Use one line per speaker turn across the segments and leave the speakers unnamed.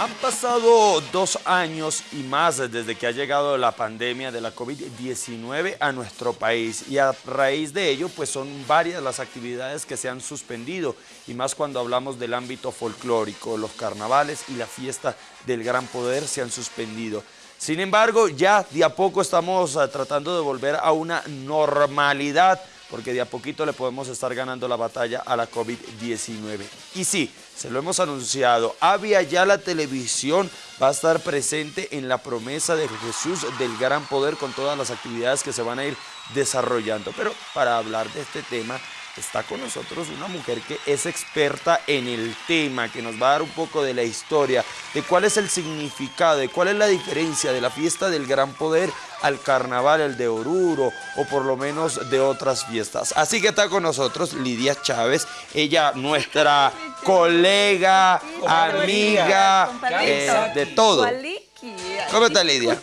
Han pasado dos años y más desde que ha llegado la pandemia de la COVID-19 a nuestro país. Y a raíz de ello pues son varias las actividades que se han suspendido. Y más cuando hablamos del ámbito folclórico, los carnavales y la fiesta del Gran Poder se han suspendido. Sin embargo, ya de a poco estamos ah, tratando de volver a una normalidad porque de a poquito le podemos estar ganando la batalla a la COVID-19. Y sí, se lo hemos anunciado, Avia ya la televisión va a estar presente en la promesa de Jesús del gran poder con todas las actividades que se van a ir desarrollando. Pero para hablar de este tema está con nosotros una mujer que es experta en el tema, que nos va a dar un poco de la historia, de cuál es el significado, de cuál es la diferencia de la fiesta del gran poder al carnaval, el de Oruro, o por lo menos de otras fiestas. Así que está con nosotros Lidia Chávez, ella nuestra colega, amiga, eh, de todo. ¿Cómo está Lidia?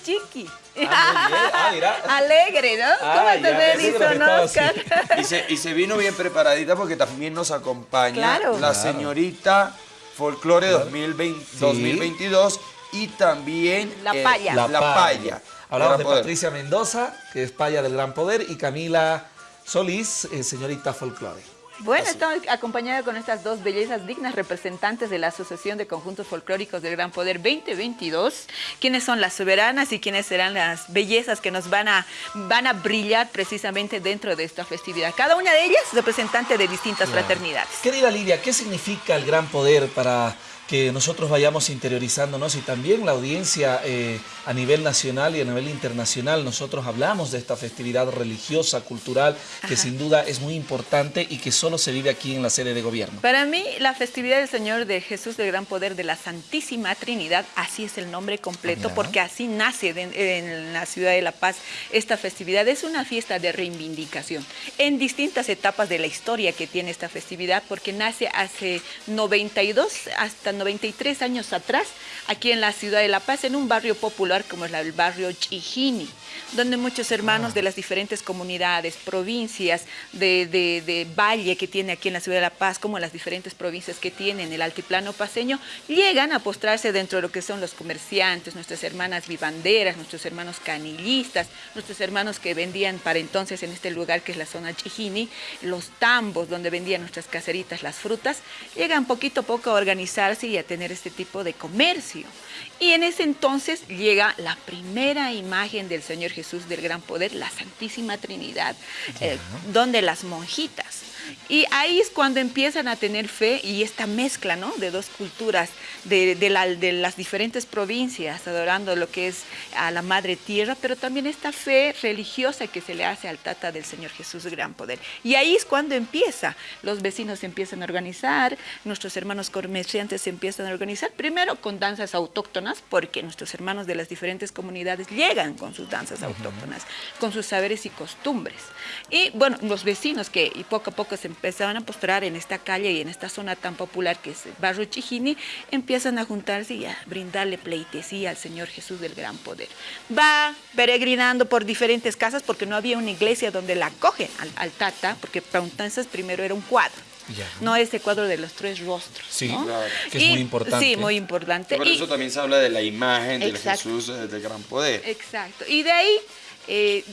Ah, ah, Alegre, ¿no? ¿Cómo te
ves, Y se, vino bien preparadita porque también nos acompaña la señorita Folklore 2022 y también
La eh, Paya.
la, Paya.
Hablamos de Patricia Mendoza, que es Paya del Gran Poder, y Camila Solís, eh, señorita Folklore.
Bueno, estamos acompañados con estas dos bellezas dignas representantes de la Asociación de Conjuntos Folclóricos del Gran Poder 2022, quienes son las soberanas y quienes serán las bellezas que nos van a, van a brillar precisamente dentro de esta festividad. Cada una de ellas representante de distintas fraternidades.
Querida Lidia, ¿qué significa el Gran Poder para que nosotros vayamos interiorizándonos y también la audiencia eh, a nivel nacional y a nivel internacional. Nosotros hablamos de esta festividad religiosa, cultural, que sin duda es muy importante y que solo se vive aquí en la sede de gobierno.
Para mí, la festividad del Señor de Jesús del Gran Poder de la Santísima Trinidad, así es el nombre completo, porque así nace en la ciudad de La Paz esta festividad. Es una fiesta de reivindicación en distintas etapas de la historia que tiene esta festividad, porque nace hace 92 hasta 93 años atrás, aquí en la ciudad de La Paz, en un barrio popular como es el barrio Chijini, donde muchos hermanos de las diferentes comunidades, provincias de, valle que tiene aquí en la ciudad de La Paz, como las diferentes provincias que tienen el altiplano paseño, llegan a postrarse dentro de lo que son los comerciantes, nuestras hermanas vivanderas, nuestros hermanos canillistas, nuestros hermanos que vendían para entonces en este lugar que es la zona Chijini, los tambos donde vendían nuestras caseritas las frutas, llegan poquito a poco a organizarse y a tener este tipo de comercio. Y en ese entonces llega la primera imagen del Señor Jesús del Gran Poder, la Santísima Trinidad, eh, donde las monjitas y ahí es cuando empiezan a tener fe y esta mezcla ¿no? de dos culturas, de, de, las diferentes provincias, adorando lo que es a la Madre Tierra, pero también esta fe religiosa que se le hace al Tata del Señor Jesús Gran Poder. Y ahí es cuando empieza, los vecinos se empiezan a organizar, nuestros hermanos comerciantes se empiezan a organizar, primero con danzas autóctonas, porque nuestros hermanos de las diferentes comunidades llegan con sus danzas autóctonas, con sus saberes y costumbres. Y bueno, los vecinos que y poco a poco se empezaban a postrar en esta calle y en esta zona tan popular que es el barrio Chijini, empiezan a juntarse y a brindarle pleitesía al Señor Jesús del Gran Poder. Va peregrinando por diferentes casas porque no había una iglesia donde la acogen al, Tata, porque para entonces primero era un cuadro. No ese cuadro de los tres rostros.
Sí, que es muy importante.
Sí, muy importante.
Por eso también se habla de la imagen del Jesús eh, del Gran Poder.
Exacto. Y de ahí eh,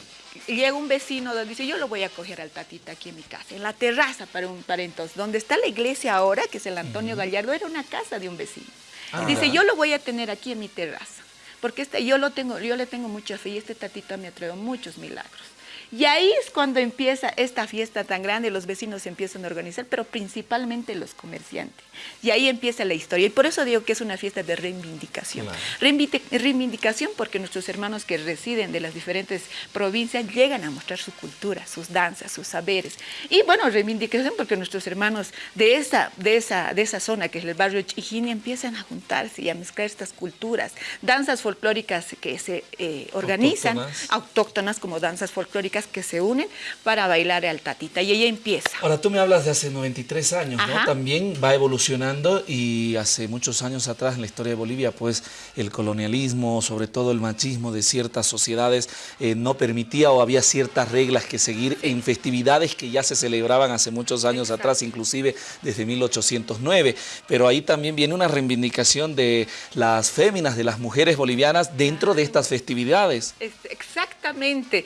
llega un vecino donde dice, yo lo voy a coger al tatita aquí en mi casa, en la terraza para, un, para entonces. Donde está la iglesia ahora, que es el Antonio Gallardo, era una casa de un vecino. Ah, dice, yo lo voy a tener aquí en mi terraza, porque este, yo, lo tengo, yo le tengo mucha fe y este tatita me ha traído muchos milagros. Y ahí es cuando empieza esta fiesta tan grande, los vecinos se empiezan a organizar, pero principalmente los comerciantes. Y ahí empieza la historia. Y por eso digo que es una fiesta de reivindicación. Reivindicación porque nuestros hermanos que residen de las diferentes provincias llegan a mostrar su cultura, sus danzas, sus saberes. Y bueno, reivindicación porque nuestros hermanos de esa, de esa, de esa zona, que es el barrio Chijini, empiezan a juntarse y a mezclar estas culturas. Danzas folclóricas que se eh, organizan, autóctonas como danzas folclóricas, chicas que se unen para bailar al tatita y ella empieza.
Ahora tú me hablas de hace 93 años, ¿no? También va evolucionando y hace muchos años atrás en la historia de Bolivia, pues el colonialismo, sobre todo el machismo de ciertas sociedades eh, no permitía o había ciertas reglas que seguir en festividades que ya se celebraban hace muchos años atrás, inclusive desde 1809. Pero ahí también viene una reivindicación de las féminas, de las mujeres bolivianas dentro de estas festividades.
Exactamente.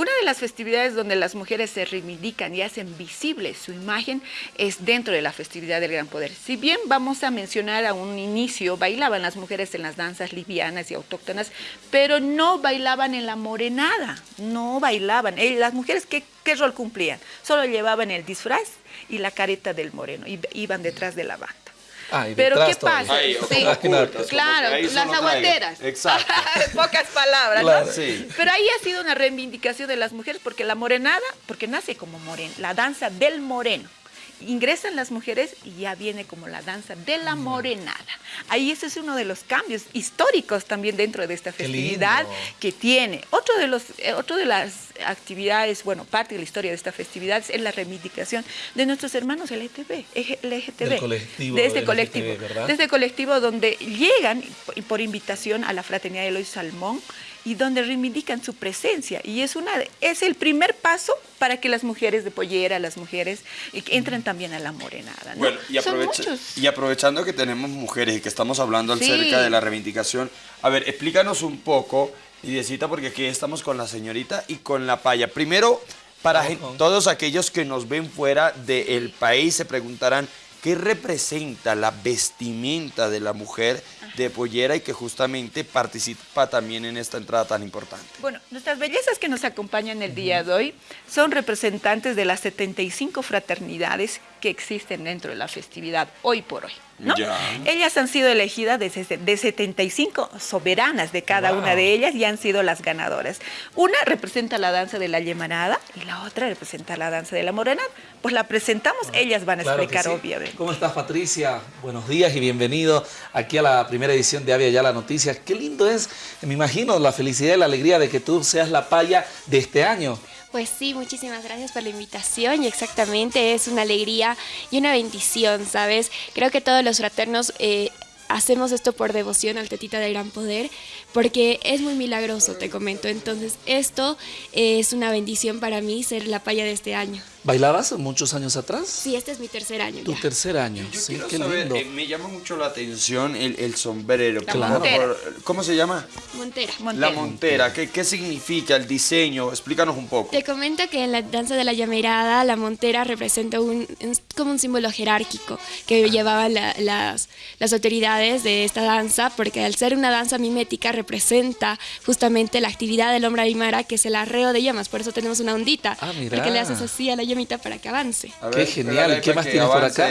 Una de las festividades donde las mujeres se reivindican y hacen visible su imagen es dentro de la festividad del Gran Poder. Si bien vamos a mencionar a un inicio, bailaban las mujeres en las danzas livianas y autóctonas, pero no bailaban en la morenada, no bailaban. Eh, las mujeres, ¿qué, rol cumplían? Solo llevaban el disfraz y la careta del moreno, y iban detrás de la banda. Pero ¿qué pasa? claro, las aguateras. Exacto. Pocas palabras, Pero ahí ha sido una reivindicación de las mujeres porque la morenada, porque nace como moreno, la danza del moreno ingresan las mujeres y ya viene como la danza de la morenada. Ahí ese es uno de los cambios históricos también dentro de esta festividad que tiene. Otro de, los, eh, otro de las actividades, bueno, parte de la historia de esta festividad es la reivindicación de nuestros hermanos LGTB,
LGTB
de este colectivo, de este colectivo donde llegan por invitación a la Fraternidad de Eloy Salmón, y donde reivindican su presencia. Y es, una, es el primer paso para que las mujeres de pollera, las mujeres, entren también a la morenada.
Bueno, y, y, aprovechando que tenemos mujeres y que estamos hablando acerca de la reivindicación, a ver, explícanos un poco, Idiecita, porque aquí estamos con la señorita y con la paya. Primero, para todos aquellos que nos ven fuera del país se preguntarán, ¿Qué representa la vestimenta de la mujer de pollera y que justamente participa también en esta entrada tan importante?
Bueno, nuestras bellezas que nos acompañan el día de hoy son representantes de las 75 fraternidades que existen dentro de la festividad hoy por hoy. Ellas han sido elegidas de, de 75 soberanas de cada una de ellas y han sido las ganadoras. Una representa la danza de la yemarada y la otra representa la danza de la morenada. Pues la presentamos, ellas van a explicar obviamente.
¿Cómo estás Patricia? Buenos días y bienvenido aquí a la primera edición de Avia Ya la Noticia. Qué lindo es, me imagino, la felicidad y la alegría de que tú seas la paya de este año.
Pues sí, muchísimas gracias por la invitación y exactamente es una alegría y una bendición, ¿sabes? Creo que todos los fraternos eh, hacemos esto por devoción al Tetita de Gran Poder, porque es muy milagroso, te comento. Entonces, esto es una bendición para mí ser la paya de este año.
¿Bailabas muchos años atrás?
Sí, este es mi tercer año.
Tu tercer año, sí, qué lindo. Eh,
me llama mucho la atención el, sombrero.
claro.
¿Cómo se llama?
Montera.
La montera, ¿Qué, ¿qué, significa el diseño? Explícanos un poco.
Te comento que en la danza de la llamerada, la montera representa un, como un símbolo jerárquico que ah. llevaban las, las autoridades de esta danza, porque al ser una danza mimética representa justamente la actividad del hombre aymara, que es el arreo de llamas. Por eso tenemos una ondita. Ah, mira. Porque le haces así a la llamita para que avance.
Qué genial. ¿Qué más tienes por acá?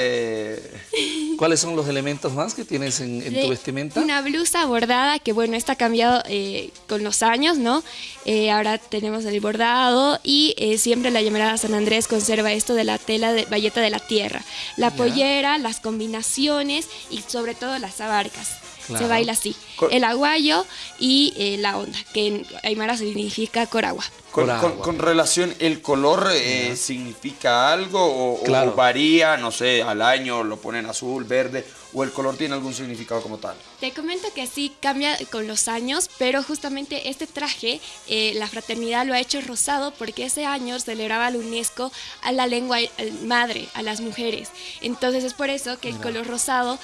¿Cuáles son los elementos más que tienes en, tu vestimenta?
Una blusa bordada que, bueno, está cambiado eh, con los años, ¿no? Eh, ahora tenemos el bordado y eh, siempre la llamarada San Andrés conserva esto de la tela de valleta de la tierra. La pollera, las combinaciones y sobre todo las abarcas. Se baila así. el aguayo y la onda, que en Aymara significa coragua.
Con, relación, ¿el color eh, significa algo o, varía, no sé, al año lo ponen azul, verde, o el color tiene algún significado como tal?
Te comento que sí cambia con los años, pero justamente este traje, eh, la fraternidad lo ha hecho rosado porque ese año celebraba la UNESCO a la lengua madre, a las mujeres. Entonces es por eso que el color rosado,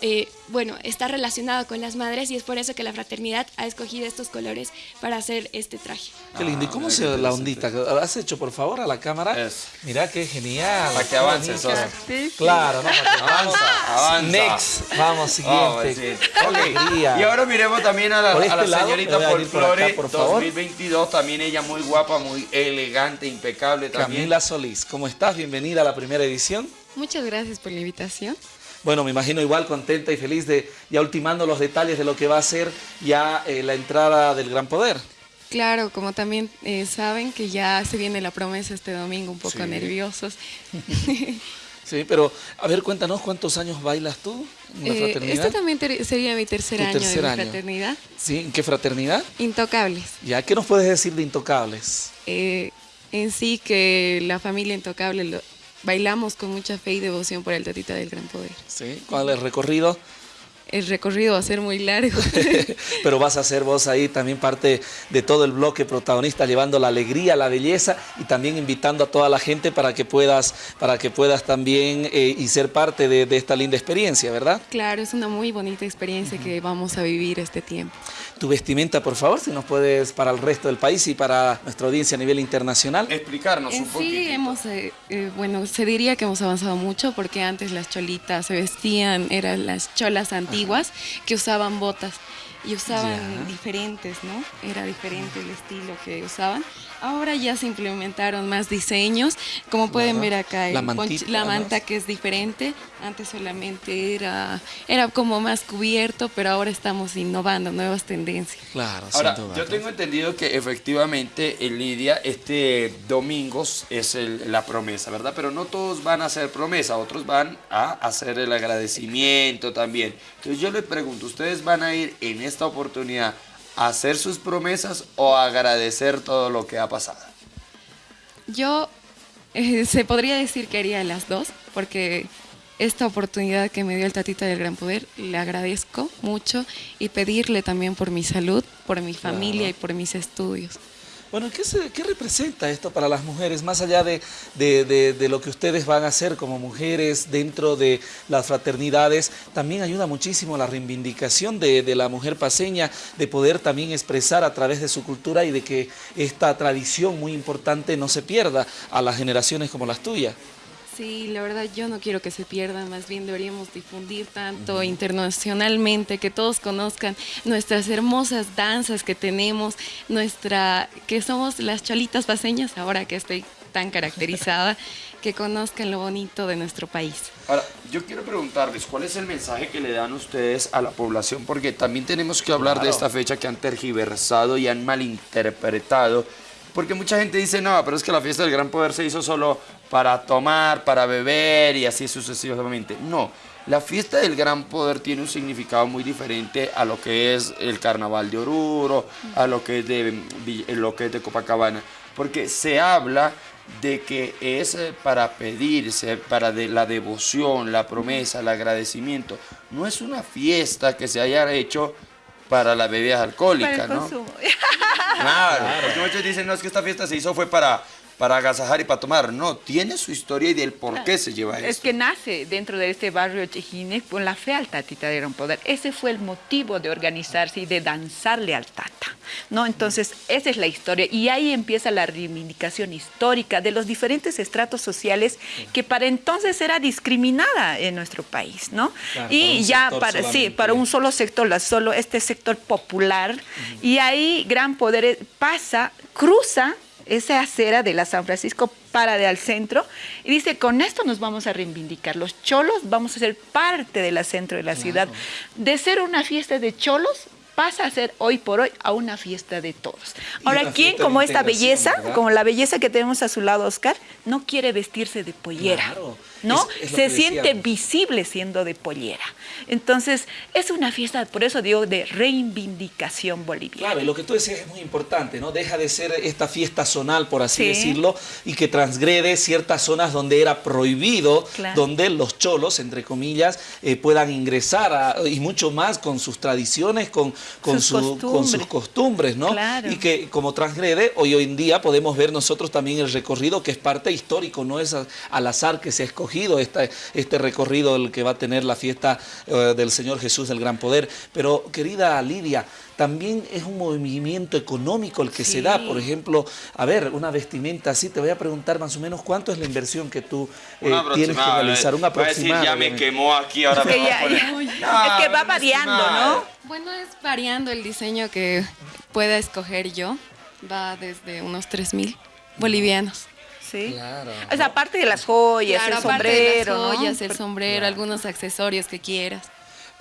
eh, bueno, está relacionado con las madres y es por eso que la fraternidad ha escogido estos colores para hacer este traje.
Qué lindo. ¿Cómo se la ondita? ¿Has hecho, por favor, a la cámara? Mira qué genial.
Para que avance,
Claro, ¿no? avanza, avanza. Next. Vamos, siguiente.
Y ahora miremos también a la, a la este señorita Folklore por 2022. También ella muy guapa, muy elegante, impecable también.
Camila Solís, ¿cómo estás? Bienvenida a la primera edición.
Muchas gracias por la invitación.
Bueno, me imagino igual contenta y feliz de ya ultimando los detalles de lo que va a ser ya eh, la entrada del Gran Poder.
Claro, como también eh, saben que ya se viene la promesa este domingo, un poco nerviosos.
sí, pero a ver, cuéntanos cuántos años bailas tú en la eh, fraternidad.
Este también sería mi tercer año de fraternidad.
¿Sí? ¿En qué fraternidad?
Intocables.
¿Ya qué nos puedes decir de Intocables?
Eh, en sí que la familia intocable lo, bailamos con mucha fe y devoción por el Tatita del Gran Poder.
¿Sí? ¿Cuál es el recorrido?
El recorrido va a ser muy largo.
Pero vas a ser vos ahí también parte de todo el bloque protagonista, llevando la alegría, la belleza y también invitando a toda la gente para que puedas, para que puedas también eh, y ser parte de, esta linda experiencia, ¿verdad?
Claro, es una muy bonita experiencia que vamos a vivir este tiempo.
Tu vestimenta, por favor, si nos puedes para el resto del país y para nuestra audiencia a nivel internacional.
Explicarnos un poco.
Sí, hemos, eh, eh, bueno, se diría que hemos avanzado mucho porque antes las cholitas se vestían, eran las cholas antiguas que usaban botas y usaban diferentes, ¿no? Era diferente el estilo que usaban. Ahora ya se implementaron más diseños, como pueden ver acá, la, la manta que es diferente, antes solamente era, era como más cubierto, pero ahora estamos innovando, nuevas tendencias.
Claro, ahora, yo tengo entendido que efectivamente en Lidia este domingo es la promesa, ¿verdad? Pero no todos van a hacer promesa, otros van a hacer el agradecimiento también. Entonces yo les pregunto, ¿ustedes van a ir en esta oportunidad hacer sus promesas o agradecer todo lo que ha pasado?
Yo eh, se podría decir que haría las dos, porque esta oportunidad que me dio el Tatita del Gran Poder, le agradezco mucho y pedirle también por mi salud, por mi familia y por mis estudios.
Bueno, ¿qué, representa esto para las mujeres? Más allá de, de, lo que ustedes van a hacer como mujeres dentro de las fraternidades, también ayuda muchísimo la reivindicación de, la mujer paseña, de poder también expresar a través de su cultura y de que esta tradición muy importante no se pierda a las generaciones como las tuyas.
Sí, la verdad yo no quiero que se pierdan, más bien deberíamos difundir tanto internacionalmente, que todos conozcan nuestras hermosas danzas que tenemos, nuestra, que somos las cholitas paseñas, ahora que estoy tan caracterizada, que conozcan lo bonito de nuestro país.
Ahora, yo quiero preguntarles, ¿cuál es el mensaje que le dan ustedes a la población? Porque también tenemos que hablar de esta fecha que han tergiversado y han malinterpretado porque mucha gente dice, no, pero es que la fiesta del gran poder se hizo solo para tomar, para beber y así sucesivamente. No, la fiesta del gran poder tiene un significado muy diferente a lo que es el carnaval de Oruro, a lo que es de, lo que es de Copacabana. Porque se habla de que es para pedirse, para de la devoción, la promesa, el agradecimiento. No es una fiesta que se haya hecho para las bebidas alcohólicas, ¿no? Claro, porque muchos dicen, no, es que esta fiesta se hizo fue para para agasajar y para tomar. No, tiene su historia y del por qué se lleva eso.
Es que nace dentro de este barrio Chejines con la fe al Tatita de Gran Poder. Ese fue el motivo de organizarse y de danzarle al Tata. ¿no? Entonces, esa es la historia. Y ahí empieza la reivindicación histórica de los diferentes estratos sociales que para entonces era discriminada en nuestro país. ¿no? y ya para, sí, para un solo sector, solo este sector popular. Y ahí Gran Poder pasa, cruza esa acera de la San Francisco para de al centro y dice, con esto nos vamos a reivindicar. Los cholos vamos a ser parte de la centro de la ciudad. De ser una fiesta de cholos, pasa a ser hoy por hoy a una fiesta de todos. Ahora, ¿quién como esta belleza, como la belleza que tenemos a su lado, Oscar, no quiere vestirse de pollera? ¿No? Se siente visible siendo de pollera. Entonces, es una fiesta, por eso digo, de reivindicación boliviana.
Claro, y lo que tú decías es muy importante, ¿no? Deja de ser esta fiesta zonal, por así decirlo, y que transgrede ciertas zonas donde era prohibido, donde los cholos, entre comillas, eh, puedan ingresar y mucho más con sus tradiciones, con, con, sus costumbres, ¿no? Y que como transgrede, hoy, hoy en día podemos ver nosotros también el recorrido que es parte histórico, no es al azar que se ha escogido este recorrido el que va a tener la fiesta eh, del Señor Jesús del Gran Poder. Pero querida Lidia, también es un movimiento económico el que se da. Por ejemplo, a ver, una vestimenta así, te voy a preguntar más o menos cuánto es la inversión que tú eh, tienes que realizar. Una aproximada.
ya me quemó aquí, ahora me
Es que va variando, ¿no?
Bueno, es variando el diseño que pueda escoger yo. Va desde unos 3 mil bolivianos.
Sí. Claro. O sea, aparte de las joyas, el sombrero.
De las joyas, el sombrero, algunos accesorios que quieras.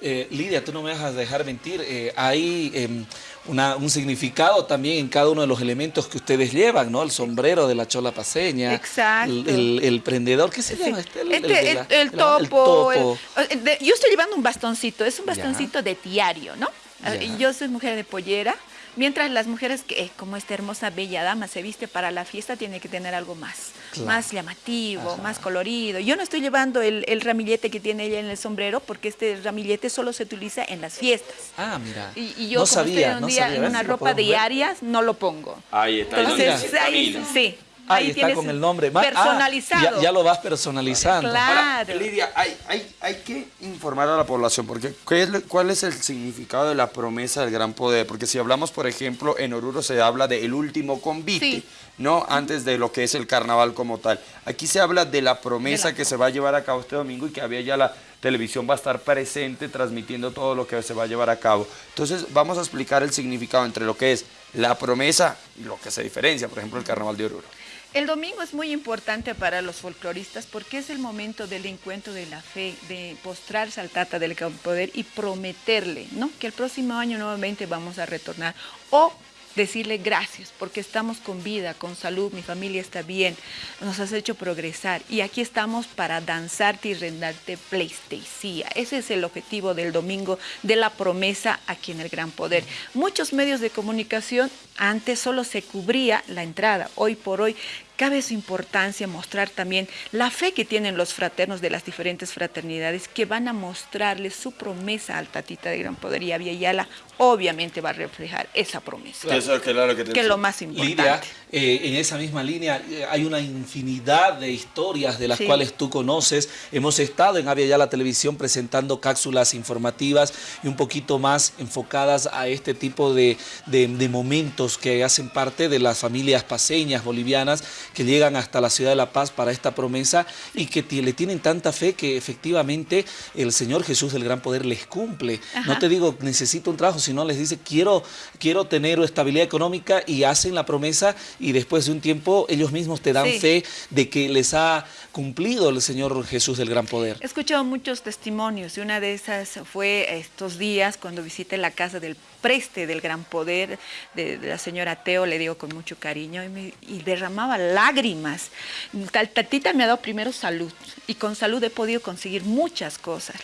Eh, Lidia, tú no me vas a dejar mentir, eh, hay em, un significado también en cada uno de los elementos que ustedes llevan, ¿no? El sombrero de la chola paseña.
Exacto.
El, prendedor, ¿qué se llama
este? El, topo. yo estoy llevando un bastoncito, es un bastoncito de diario, ¿no? Yo soy mujer de pollera, Mientras las mujeres que, como esta hermosa bella dama se viste para la fiesta, tiene que tener algo más, más llamativo, más colorido. Yo no estoy llevando el, ramillete que tiene ella en el sombrero, porque este ramillete solo se utiliza en las fiestas.
Ah, mira.
Y, yo, como estoy un día en una ropa diaria, no lo pongo.
Ahí está.
Entonces, ahí, sí.
Ahí, está con el nombre.
Ah, personalizado.
ya, lo vas personalizando.
Claro.
Lidia, hay, hay, hay, que informar a la población, porque ¿qué es, ¿cuál es el significado de la promesa del gran poder? Porque si hablamos, por ejemplo, en Oruro se habla del último convite, ¿no? Antes de lo que es el carnaval como tal. Aquí se habla de la promesa que se va a llevar a cabo este domingo y que había ya la televisión va a estar presente transmitiendo todo lo que se va a llevar a cabo. Entonces vamos a explicar el significado entre lo que es la promesa y lo que se diferencia, por ejemplo, el carnaval de Oruro.
El domingo es muy importante para los folcloristas porque es el momento del encuentro de la fe, de postrarse al Tata del Poder y prometerle ¿no? que el próximo año nuevamente vamos a retornar o decirle gracias porque estamos con vida, con salud, mi familia está bien, nos has hecho progresar y aquí estamos para danzarte y rendarte pleistesía. Ese es el objetivo del domingo de la promesa aquí en el Gran Poder. Muchos medios de comunicación antes solo se cubría la entrada, hoy por hoy cabe su importancia mostrar también la fe que tienen los fraternos de las diferentes fraternidades que van a mostrarles su promesa al Tatita de Gran Poder y Yala obviamente va a reflejar esa promesa. que, es lo más importante.
Eh, en esa misma línea eh, hay una infinidad de historias de las cuales tú conoces. Hemos estado en Avia Yala Televisión presentando cápsulas informativas y un poquito más enfocadas a este tipo de, de momentos que hacen parte de las familias paseñas bolivianas que llegan hasta la ciudad de La Paz para esta promesa y que le tienen tanta fe que efectivamente el Señor Jesús del Gran Poder les cumple. No te digo necesito un trabajo, sino les dice quiero, quiero tener estabilidad económica y hacen la promesa y después de un tiempo ellos mismos te dan fe de que les ha cumplido el Señor Jesús del Gran Poder.
He escuchado muchos testimonios y una de esas fue estos días cuando visité la casa del preste del Gran Poder de, la señora Teo, le digo con mucho cariño, y, y derramaba lágrimas. Tatita me ha dado primero salud y con salud he podido conseguir muchas cosas.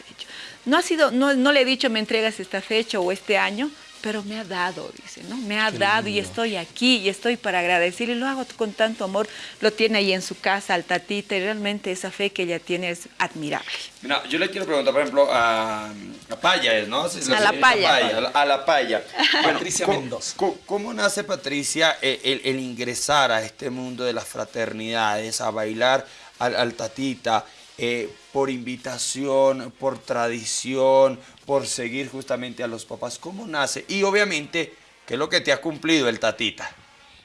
No, ha sido, no, le he dicho me entregas esta fecha o este año, pero me ha dado, dice, ¿no? Me ha dado y estoy aquí y estoy para agradecer y lo hago con tanto amor. Lo tiene ahí en su casa, al tatita, y realmente esa fe que ella tiene es admirable.
Mira, yo le quiero preguntar, por ejemplo, a, a Paya, ¿no?
a la Paya.
A la Paya.
Patricia Mendoza.
¿cómo, nace Patricia el, ingresar a este mundo de las fraternidades, a bailar al, al tatita? Eh, por invitación, por tradición, por seguir justamente a los papás. ¿Cómo nace? Y obviamente, ¿qué es lo que te ha cumplido el tatita?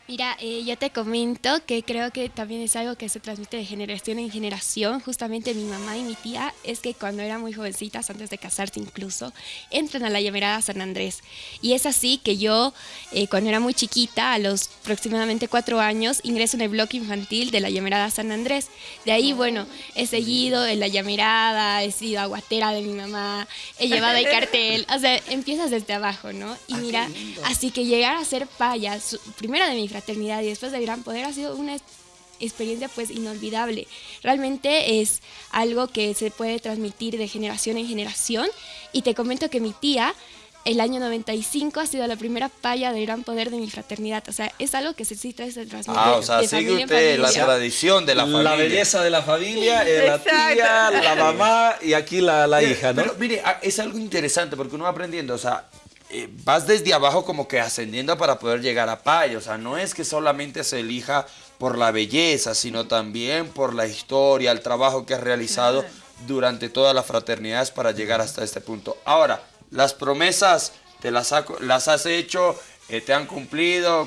Mira, eh, yo te comento que creo que también es algo que se transmite de generación en generación. Justamente mi mamá y mi tía es que cuando eran muy jovencitas, antes de casarse incluso, entran a la llamerada San Andrés. Y es así que yo, eh, cuando era muy chiquita, a los aproximadamente cuatro años, ingreso en el bloque infantil de la llamerada San Andrés. De ahí, bueno, he seguido en la llamerada, he sido aguatera de mi mamá, he llevado el cartel. O sea, empiezas desde abajo, ¿no? Y ah, mira, así que llegar a ser payas, primero de mi fraternidad y después del gran poder ha sido una experiencia pues inolvidable. Realmente es algo que se puede transmitir de generación en generación y te comento que mi tía el año 95 ha sido la primera paya de gran poder de mi fraternidad. O sea, es algo que se sí trae se transmite.
Ah, o sea, sigue usted la tradición de la familia.
La belleza de la familia, eh, la tía, la mamá y aquí la, la hija, ¿no?
Pero mire, es algo interesante porque uno va aprendiendo, o sea, eh, vas desde abajo como que ascendiendo para poder llegar a Paya. O sea, no es que solamente se elija por la belleza, sino también por la historia, el trabajo que has realizado durante todas las fraternidades para llegar hasta este punto. Ahora, las promesas, ¿te las, las has hecho? Eh, ¿Te han cumplido?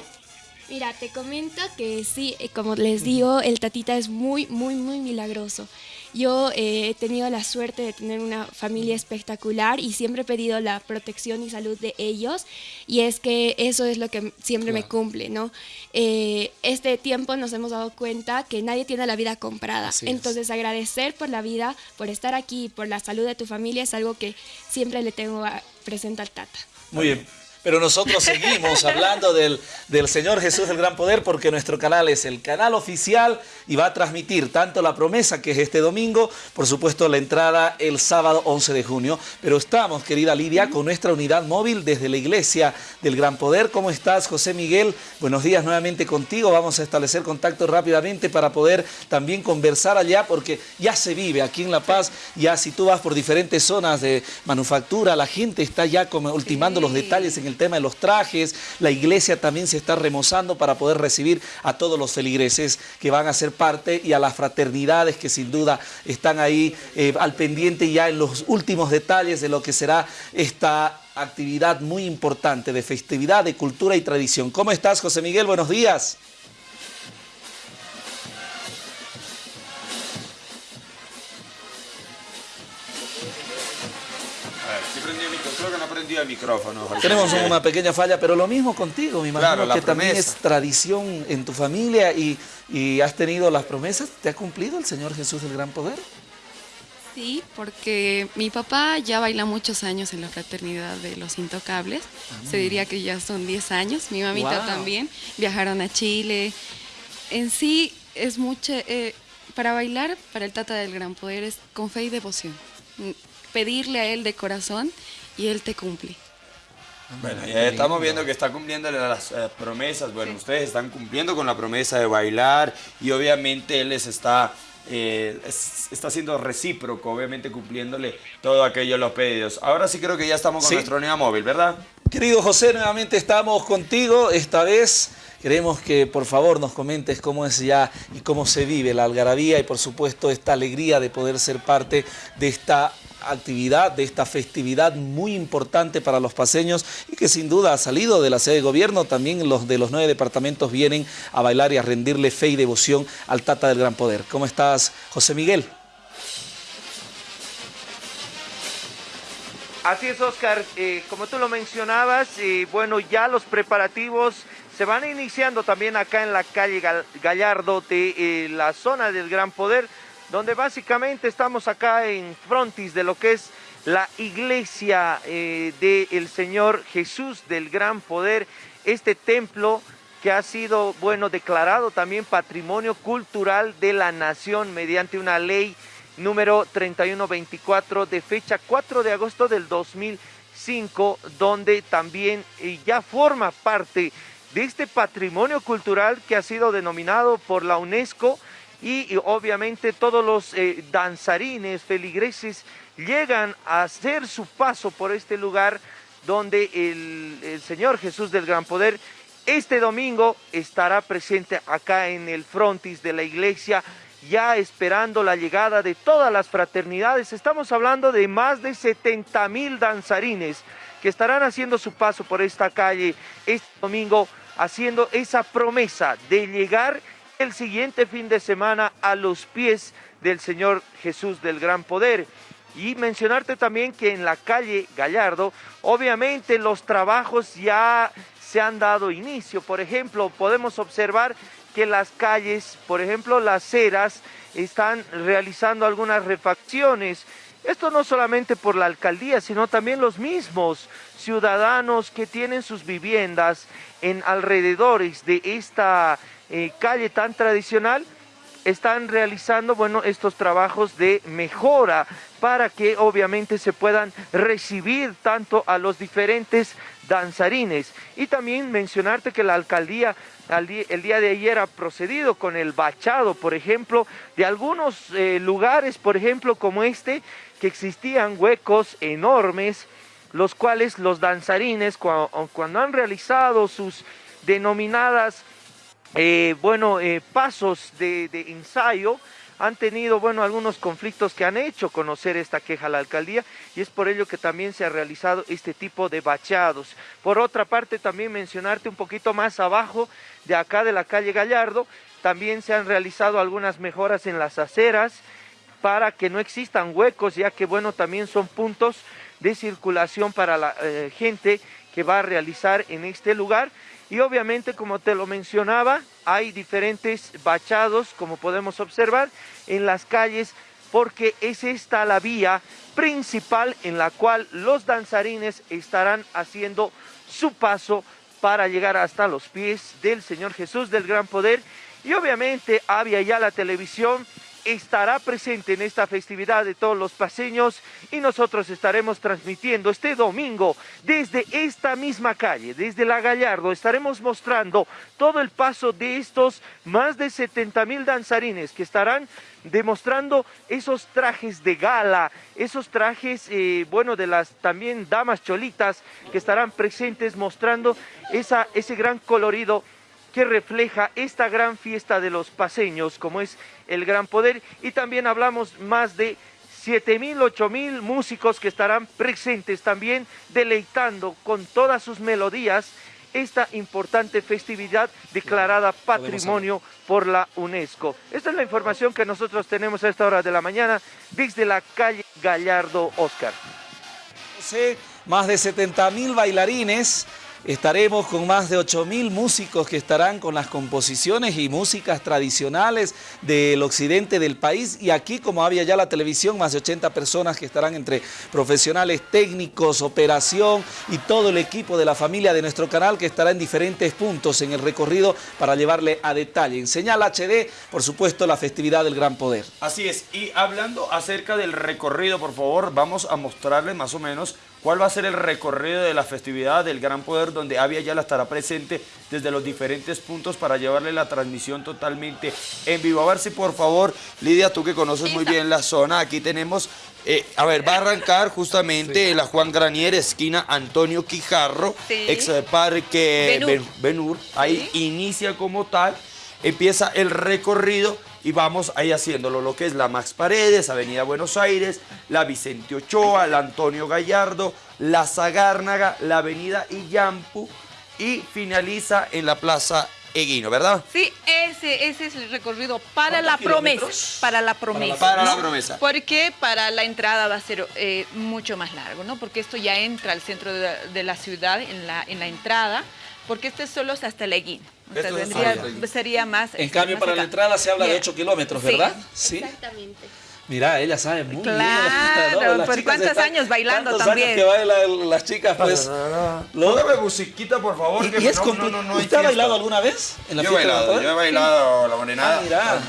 Mira, te comento que sí, eh, como les digo, el tatita es muy, muy, muy milagroso. Yo eh, he tenido la suerte de tener una familia espectacular y siempre he pedido la protección y salud de ellos y es que eso es lo que siempre me cumple, ¿no? Eh, este tiempo nos hemos dado cuenta que nadie tiene la vida comprada. Entonces agradecer por la vida, por estar aquí, por la salud de tu familia es algo que siempre le tengo presente al Tata.
Muy bien. Pero nosotros seguimos hablando del, del Señor Jesús del Gran Poder porque nuestro canal es el canal oficial y va a transmitir tanto la promesa que es este domingo, por supuesto la entrada el sábado 11 de junio. Pero estamos, querida Lidia, con nuestra unidad móvil desde la iglesia del Gran Poder. ¿Cómo estás, José Miguel? Buenos días nuevamente contigo. Vamos a establecer contacto rápidamente para poder también conversar allá porque ya se vive aquí en La Paz. Ya si tú vas por diferentes zonas de manufactura, la gente está ya como ultimando los detalles en el tema de los trajes, la iglesia también se está remozando para poder recibir a todos los feligreses que van a ser parte y a las fraternidades que sin duda están ahí eh, al pendiente ya en los últimos detalles de lo que será esta actividad muy importante de festividad, de cultura y tradición. ¿Cómo estás, José Miguel? Buenos días.
El micrófono.
Tenemos una pequeña falla, pero lo mismo contigo, mi imagino que también es tradición en tu familia y, y has tenido las promesas. ¿Te ha cumplido el Señor Jesús del Gran Poder?
Sí, porque mi papá ya baila muchos años en la fraternidad de los intocables. Ah. Se diría que ya son 10 años. Mi mamita también. Viajaron a Chile. En sí es mucho... Eh, para bailar, para el Tata del Gran Poder, es con fe y devoción. Pedirle a él de corazón y Él te cumple.
Bueno, ya estamos viendo que está cumpliendo las eh, promesas. Bueno, ustedes están cumpliendo con la promesa de bailar y obviamente Él les está, eh, está siendo recíproco, obviamente cumpliéndole todo aquello los pedidos. Ahora sí creo que ya estamos con nuestro unidad móvil, ¿verdad?
Querido José, nuevamente estamos contigo. Esta vez queremos que por favor nos comentes cómo es ya y cómo se vive la algarabía y por supuesto esta alegría de poder ser parte de esta actividad, de esta festividad muy importante para los paseños y que sin duda ha salido de la sede de gobierno. También los de los nueve departamentos vienen a bailar y a rendirle fe y devoción al Tata del Gran Poder. ¿Cómo estás, José Miguel?
Así es, Oscar. Eh, como tú lo mencionabas, eh, bueno, ya los preparativos se van iniciando también acá en la calle Gallardo de eh, la zona del Gran Poder donde básicamente estamos acá en frontis de lo que es la iglesia eh, del Señor Jesús del Gran Poder, este templo que ha sido, bueno, declarado también patrimonio cultural de la nación mediante una ley número 3124 de fecha 4 de agosto del 2005, donde también eh, ya forma parte de este patrimonio cultural que ha sido denominado por la UNESCO y, obviamente todos los eh, danzarines, feligreses llegan a hacer su paso por este lugar donde el, el Señor Jesús del Gran Poder este domingo estará presente acá en el frontis de la iglesia, ya esperando la llegada de todas las fraternidades. Estamos hablando de más de 70 mil danzarines que estarán haciendo su paso por esta calle este domingo, haciendo esa promesa de llegar el siguiente fin de semana a los pies del Señor Jesús del Gran Poder. Y mencionarte también que en la calle Gallardo, obviamente los trabajos ya se han dado inicio. Por ejemplo, podemos observar que las calles, por ejemplo, las ceras, están realizando algunas refacciones. Esto no solamente por la alcaldía, sino también los mismos ciudadanos que tienen sus viviendas en alrededores de esta eh, calle tan tradicional, están realizando bueno, estos trabajos de mejora para que obviamente se puedan recibir tanto a los diferentes danzarines. Y también mencionarte que la alcaldía el día de ayer ha procedido con el bachado, por ejemplo, de algunos eh, lugares, por ejemplo, como este, que existían huecos enormes, los cuales los danzarines, cuando han realizado sus denominadas eh, bueno, eh, pasos de, ensayo han tenido, bueno, algunos conflictos que han hecho conocer esta queja a la alcaldía y es por ello que también se ha realizado este tipo de bachados. Por otra parte, también mencionarte un poquito más abajo de acá de la calle Gallardo, también se han realizado algunas mejoras en las aceras para que no existan huecos, ya que, bueno, también son puntos de circulación para la eh, gente que va a realizar en este lugar y obviamente, como te lo mencionaba, hay diferentes bachados, como podemos observar, en las calles, porque es esta la vía principal en la cual los danzarines estarán haciendo su paso para llegar hasta los pies del Señor Jesús del Gran Poder. Y obviamente había ya la televisión estará presente en esta festividad de todos los paseños y nosotros estaremos transmitiendo este domingo desde esta misma calle, desde la Gallardo, estaremos mostrando todo el paso de estos más de 70 mil danzarines que estarán demostrando esos trajes de gala, esos trajes, eh, bueno, de las también damas cholitas que estarán presentes mostrando esa, ese gran colorido que refleja esta gran fiesta de los paseños, como es el Gran Poder. Y también hablamos más de 7 mil, 8 mil músicos que estarán presentes también, deleitando con todas sus melodías esta importante festividad declarada patrimonio por la UNESCO. Esta es la información que nosotros tenemos a esta hora de la mañana desde la calle Gallardo Oscar.
Más de 70 mil bailarines Estaremos con más de 8.000 músicos que estarán con las composiciones y músicas tradicionales del occidente del país. Y aquí, como había ya la televisión, más de 80 personas que estarán entre profesionales técnicos, operación y todo el equipo de la familia de nuestro canal que estará en diferentes puntos en el recorrido para llevarle a detalle. En Señal HD, por supuesto, la festividad del Gran Poder.
Así es. Y hablando acerca del recorrido, por favor, vamos a mostrarles más o menos cuál va a ser el recorrido de la festividad del Gran Poder, donde Avia la estará presente desde los diferentes puntos para llevarle la transmisión totalmente en vivo. A ver si por favor, Lidia, tú que conoces muy bien la zona, aquí tenemos, eh, a ver, va a arrancar justamente la Juan Granier, esquina Antonio Quijarro, ex parque Benur, ahí inicia como tal, empieza el recorrido y vamos ahí haciéndolo, lo que es la Max Paredes, Avenida Buenos Aires, la Vicente Ochoa, la Antonio Gallardo, la Zagárnaga, la Avenida Iyampu y finaliza en la Plaza Eguino, ¿verdad?
Sí, ese, ese es el recorrido para la promesa. Para la promesa.
Para la, promesa.
Porque para la entrada va a ser eh, mucho más largo, ¿no? Porque esto ya entra al centro de, la ciudad en la, en la entrada, porque este es solo hasta el Eguino. O sea, sería más...
En cambio, para la entrada se habla de 8 kilómetros, ¿verdad?
Sí, exactamente.
Mira, ella sabe muy
bien. Claro, ¿por cuántos años bailando también?
Años que bailan las chicas, pues.
Póngame musiquita, por favor.
¿Y, que es no, no, no, ¿Usted ha bailado alguna vez
en la yo he bailado, yo he bailado la morenada.
Ah, mira.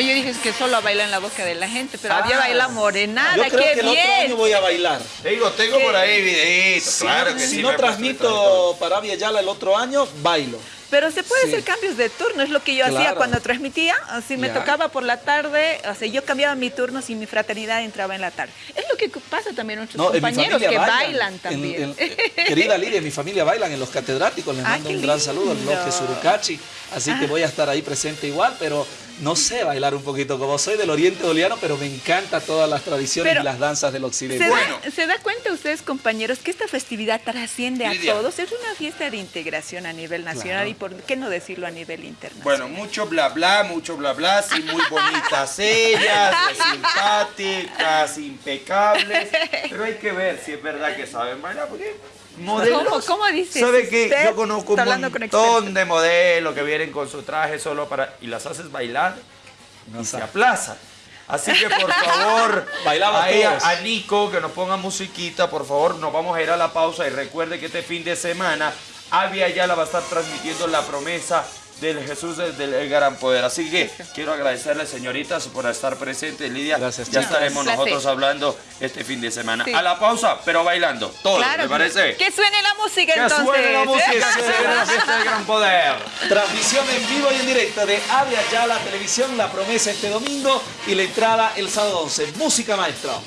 Yo dije que solo baila en la boca de la gente, pero había bailado morenada,
yo creo
qué
que
bien.
El otro año voy a bailar.
Digo, tengo por ahí videitos, claro que
si
sí.
Si no transmito para Via Yala el otro año, bailo.
Pero se puede hacer cambios de turno, es lo que yo hacía cuando transmitía. Si me tocaba por la tarde, o sea, yo cambiaba mi turno si mi fraternidad entraba en la tarde. Es lo que pasa también nuestros compañeros que bailan, también.
querida Lidia, mi familia bailan en los catedráticos. Les ah, mando un gran saludo al bloque Surucachi. Así que ah. voy a estar ahí presente igual, pero no sé bailar un poquito, como soy del oriente doliano, pero me encanta todas las tradiciones y las danzas del occidente.
¿se, bueno. da, ¿Se da cuenta ustedes, compañeros, que esta festividad trasciende a todos? Es una fiesta de integración a nivel nacional y por qué no decirlo a nivel internacional.
Bueno, mucho bla bla, mucho bla bla, sí, muy bonitas ellas, simpáticas, impecables, pero hay que ver si es verdad que saben bailar, porque
modelos. ¿Cómo, dices?
¿Sabe que yo conozco un montón de modelos que vienen con su traje solo para... y las haces bailar no y se aplazan. Así que por favor,
Bailaba
a, a Nico que nos ponga musiquita, por favor, nos vamos a ir a la pausa y recuerde que este fin de semana Avi Ayala va a estar transmitiendo la promesa del Jesús del, Gran Poder. Así que quiero agradecerles, señoritas, por estar presentes. Lidia,
Gracias,
ya estaremos nosotros hablando este fin de semana. A la pausa, pero bailando. Todo, claro, ¿me parece?
Que suene la música,
que
entonces.
Que suene la música, que se la fiesta del Gran Poder.
Transmisión en vivo y en directo de Abre Allá la televisión, La Promesa este domingo y la entrada el sábado 11. Música, maestro.